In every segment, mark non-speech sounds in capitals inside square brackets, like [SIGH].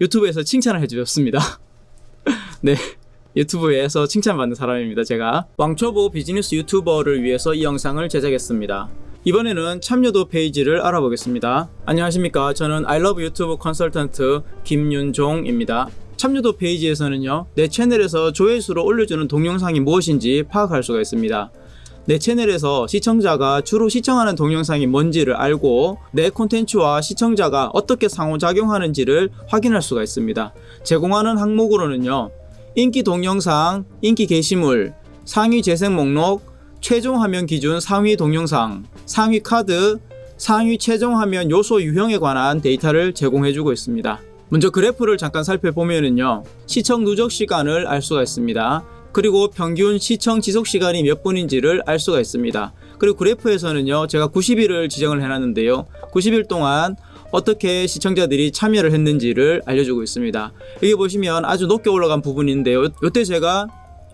유튜브에서 칭찬을 해주셨습니다. [LAUGHS] 네. 유튜브에서 칭찬받는 사람입니다. 제가 왕초보 비즈니스 유튜버를 위해서 이 영상을 제작했습니다. 이번에는 참여도 페이지를 알아보겠습니다. 안녕하십니까. 저는 아이러브 유튜브 컨설턴트 김윤종입니다. 참여도 페이지에서는요, 내 채널에서 조회수로 올려주는 동영상이 무엇인지 파악할 수가 있습니다. 내 채널에서 시청자가 주로 시청하는 동영상이 뭔지를 알고 내 콘텐츠와 시청자가 어떻게 상호작용하는지를 확인할 수가 있습니다. 제공하는 항목으로는요, 인기 동영상, 인기 게시물, 상위 재생 목록, 최종 화면 기준 상위 동영상, 상위 카드, 상위 최종 화면 요소 유형에 관한 데이터를 제공해주고 있습니다. 먼저 그래프를 잠깐 살펴보면은요, 시청 누적 시간을 알 수가 있습니다. 그리고 평균 시청 지속 시간이 몇 분인지를 알 수가 있습니다. 그리고 그래프에서는요, 제가 90일을 지정을 해놨는데요, 90일 동안 어떻게 시청자들이 참여를 했는지를 알려주고 있습니다. 여기 보시면 아주 높게 올라간 부분인데요. 이때 제가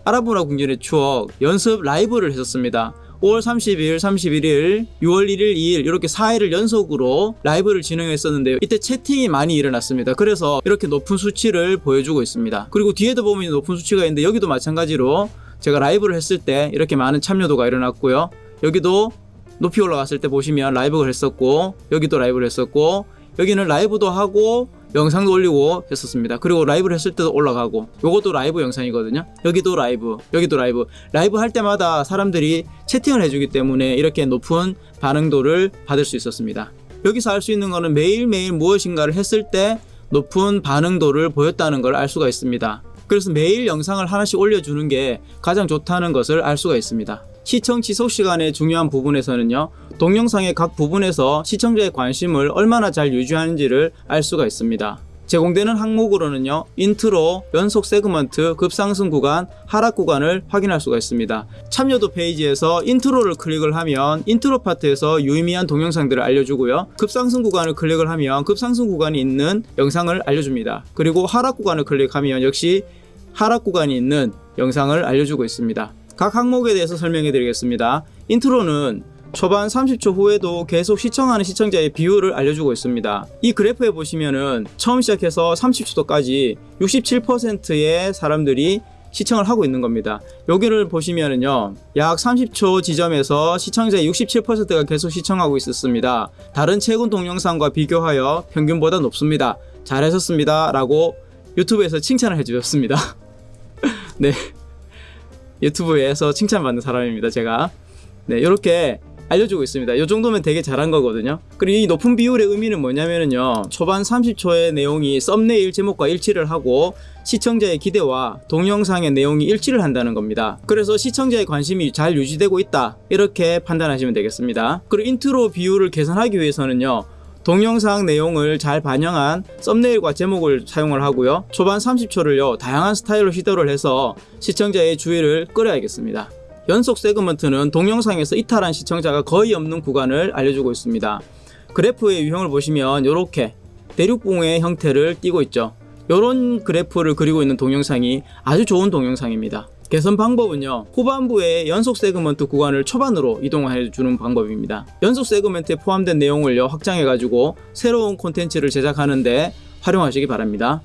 아라브라 궁전의 추억 연습 라이브를 했었습니다. 5월 30일, 31일, 6월 1일, 2일 이렇게 4일을 연속으로 라이브를 진행했었는데요. 이때 채팅이 많이 일어났습니다. 그래서 이렇게 높은 수치를 보여주고 있습니다. 그리고 뒤에도 보면 높은 수치가 있는데 여기도 마찬가지로 제가 라이브를 했을 때 이렇게 많은 참여도가 일어났고요. 여기도 높이 올라갔을 때 보시면 라이브를 했었고 여기도 라이브를 했었고 여기는 라이브도 하고 영상도 올리고 했었습니다. 그리고 라이브를 했을 때도 올라가고 요것도 라이브 영상이거든요. 여기도 라이브, 여기도 라이브. 라이브 할 때마다 사람들이 채팅을 해주기 때문에 이렇게 높은 반응도를 받을 수 있었습니다. 여기서 알 수 있는 거는 매일매일 무엇인가를 했을 때 높은 반응도를 보였다는 걸 알 수가 있습니다. 그래서 매일 영상을 하나씩 올려주는 게 가장 좋다는 것을 알 수가 있습니다. 시청 지속 시간의 중요한 부분에서는요 동영상의 각 부분에서 시청자의 관심을 얼마나 잘 유지하는지를 알 수가 있습니다. 제공되는 항목으로는요 인트로, 연속 세그먼트, 급상승 구간, 하락 구간을 확인할 수가 있습니다. 참여도 페이지에서 인트로를 클릭을 하면 인트로 파트에서 유의미한 동영상들을 알려주고요. 급상승 구간을 클릭을 하면 급상승 구간이 있는 영상을 알려줍니다. 그리고 하락 구간을 클릭하면 역시 하락 구간이 있는 영상을 알려주고 있습니다 각 항목에 대해서 설명해 드리겠습니다. 인트로는 초반 30초 후에도 계속 시청하는 시청자의 비율을 알려주고 있습니다. 이 그래프에 보시면은 처음 시작해서 30초도까지 67%의 사람들이 시청을 하고 있는 겁니다. 여기를 보시면은요, 약 30초 지점에서 시청자의 67%가 계속 시청하고 있었습니다. 다른 최근 동영상과 비교하여 평균보다 높습니다. 잘하셨습니다. 라고 유튜브에서 칭찬을 해주셨습니다. [LAUGHS] 네. 유튜브에서 칭찬받는 사람입니다 제가. 네 이렇게 알려주고 있습니다. 이 정도면 되게 잘한 거거든요. 그리고 이 높은 비율의 의미는 뭐냐면요 초반 30초의 내용이 썸네일 제목과 일치를 하고 시청자의 기대와 동영상의 내용이 일치를 한다는 겁니다. 그래서 시청자의 관심이 잘 유지되고 있다. 이렇게 판단하시면 되겠습니다. 그리고 인트로 비율을 개선하기 위해서는요 동영상 내용을 잘 반영한 썸네일과 제목을 사용을 하고요. 초반 30초를요 다양한 스타일로 시도를 해서 시청자의 주의를 끌어야겠습니다. 연속 세그먼트는 동영상에서 이탈한 시청자가 거의 없는 구간을 알려주고 있습니다. 그래프의 유형을 보시면 이렇게 대륙봉의 형태를 띠고 있죠. 이런 그래프를 그리고 있는 동영상이 아주 좋은 동영상입니다 개선 방법은요 후반부에 연속 세그먼트 구간을 초반으로 이동해 주는 방법입니다. 연속 세그먼트에 포함된 내용을 확장해 가지고 새로운 콘텐츠를 제작하는데 활용하시기 바랍니다.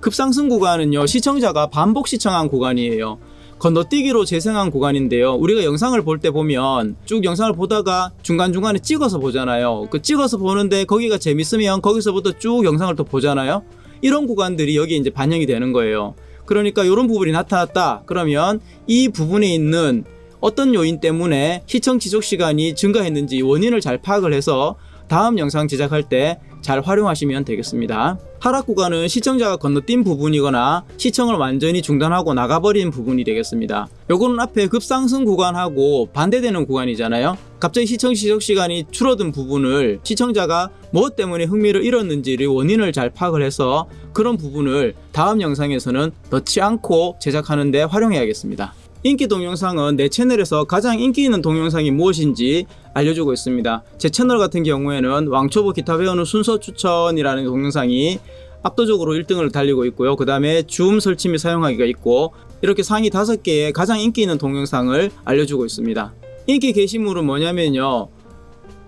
급상승 구간은요 시청자가 반복 시청한 구간이에요. 건너뛰기로 재생한 구간인데요 우리가 영상을 볼 때 보면 쭉 영상을 보다가 중간중간에 찍어서 보잖아요. 그 찍어서 보는데 거기가 재밌으면 거기서부터 쭉 영상을 또 보잖아요? 이런 구간들이 여기 이제 반영이 되는 거예요 그러니까 이런 부분이 나타났다. 그러면 이 부분에 있는 어떤 요인 때문에 시청 지속 시간이 증가했는지 원인을 잘 파악을 해서 다음 영상 제작할 때 잘 활용하시면 되겠습니다. 하락 구간은 시청자가 건너뛴 부분이거나 시청을 완전히 중단하고 나가버린 부분이 되겠습니다. 요거는 앞에 급상승 구간하고 반대되는 구간이잖아요. 갑자기 시청 지속 시간이 줄어든 부분을 시청자가 무엇 때문에 흥미를 잃었는지를 원인을 잘 파악을 해서 그런 부분을 다음 영상에서는 넣지 않고 제작하는데 활용해야겠습니다. 인기 동영상은 내 채널에서 가장 인기 있는 동영상이 무엇인지 알려주고 있습니다. 제 채널 같은 경우에는 왕초보 기타 배우는 순서 추천이라는 동영상이 압도적으로 1등을 달리고 있고요. 그 다음에 줌 설치 및 사용하기가 있고 이렇게 상위 5개의 가장 인기 있는 동영상을 알려주고 있습니다. 인기 게시물은 뭐냐면요.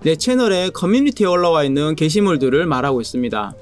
내 채널에 커뮤니티에 올라와 있는 게시물들을 말하고 있습니다.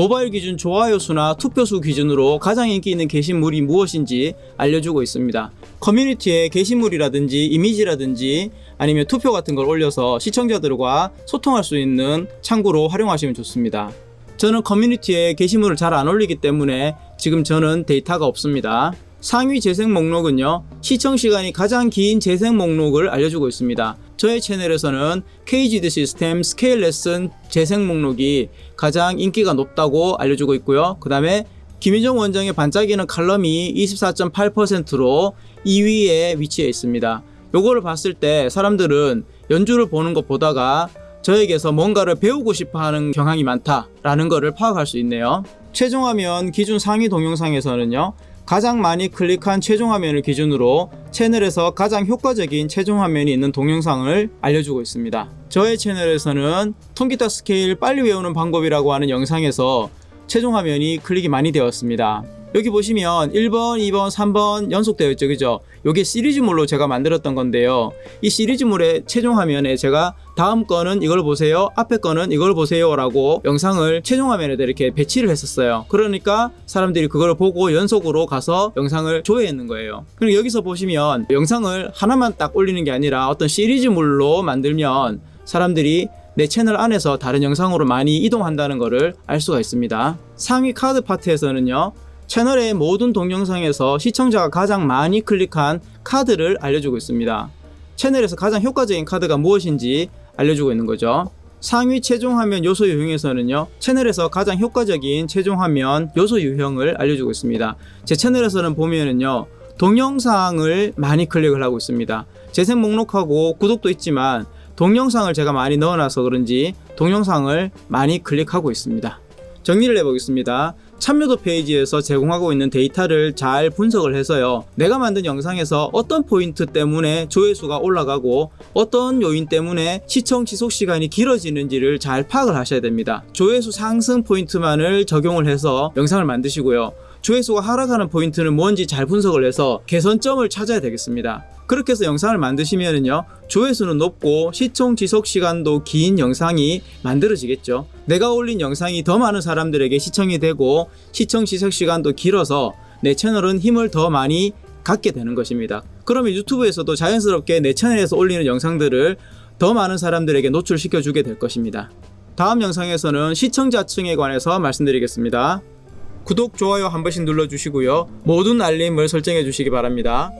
모바일 기준 좋아요 수나 투표 수 기준으로 가장 인기 있는 게시물이 무엇인지 알려주고 있습니다. 커뮤니티에 게시물이라든지 이미지라든지 아니면 투표 같은 걸 올려서 시청자들과 소통할 수 있는 창구로 활용하시면 좋습니다. 저는 커뮤니티에 게시물을 잘 안 올리기 때문에 지금 저는 데이터가 없습니다. 상위 재생 목록은요, 시청 시간이 가장 긴 재생 목록을 알려주고 있습니다. 저의 채널에서는 KGD 시스템 스케일 레슨 재생 목록이 가장 인기가 높다고 알려주고 있고요. 그 다음에 김윤정 원장의 반짝이는 칼럼이 24.8%로 2위에 위치해 있습니다. 요거를 봤을 때 사람들은 연주를 보는 것 보다가 저에게서 뭔가를 배우고 싶어 하는 경향이 많다라는 것을 파악할 수 있네요. 최종 화면 기준 상위 동영상에서는요. 가장 많이 클릭한 최종 화면을 기준으로 채널에서 가장 효과적인 최종 화면이 있는 동영상을 알려주고 있습니다. 저의 채널에서는 통기타 스케일 빨리 외우는 방법이라고 하는 영상에서 최종 화면이 클릭이 많이 되었습니다. 여기 보시면 1번, 2번, 3번 연속되어 있죠. 그죠? 이게 시리즈물로 제가 만들었던 건데요. 이 시리즈물의 최종 화면에 제가 다음 거는 이걸 보세요. 앞에 거는 이걸 보세요. 라고 영상을 최종 화면에다 이렇게 배치를 했었어요. 그러니까 사람들이 그걸 보고 연속으로 가서 영상을 조회했는 거예요. 그리고 여기서 보시면 영상을 하나만 딱 올리는 게 아니라 어떤 시리즈물로 만들면 사람들이 내 채널 안에서 다른 영상으로 많이 이동한다는 것을 알 수가 있습니다. 상위 카드 파트에서는요. 채널의 모든 동영상에서 시청자가 가장 많이 클릭한 카드를 알려주고 있습니다. 채널에서 가장 효과적인 카드가 무엇인지 알려주고 있는 거죠. 상위 최종 화면 요소 유형에서는요, 채널에서 가장 효과적인 최종 화면 요소 유형을 알려주고 있습니다. 제 채널에서는 보면은요, 동영상을 많이 클릭을 하고 있습니다. 재생 목록하고 구독도 있지만, 동영상을 제가 많이 넣어놔서 그런지 동영상을 많이 클릭하고 있습니다. 정리를 해보겠습니다. 참여도 페이지에서 제공하고 있는 데이터를 잘 분석을 해서요. 내가 만든 영상에서 어떤 포인트 때문에 조회수가 올라가고 어떤 요인 때문에 시청 지속 시간이 길어지는지를 잘 파악을 하셔야 됩니다. 조회수 상승 포인트만을 적용을 해서 영상을 만드시고요. 조회수가 하락하는 포인트는 뭔지 잘 분석을 해서 개선점을 찾아야 되겠습니다. 그렇게 해서 영상을 만드시면은요 조회수는 높고 시청 지속 시간도 긴 영상이 만들어지겠죠. 내가 올린 영상이 더 많은 사람들에게 시청이 되고 시청 지속 시간도 길어서 내 채널은 힘을 더 많이 갖게 되는 것입니다. 그러면 유튜브에서도 자연스럽게 내 채널에서 올리는 영상들을 더 많은 사람들에게 노출시켜 주게 될 것입니다. 다음 영상에서는 시청자층에 관해서 말씀드리겠습니다. 구독, 좋아요 한 번씩 눌러주시고요. 모든 알림을 설정해 주시기 바랍니다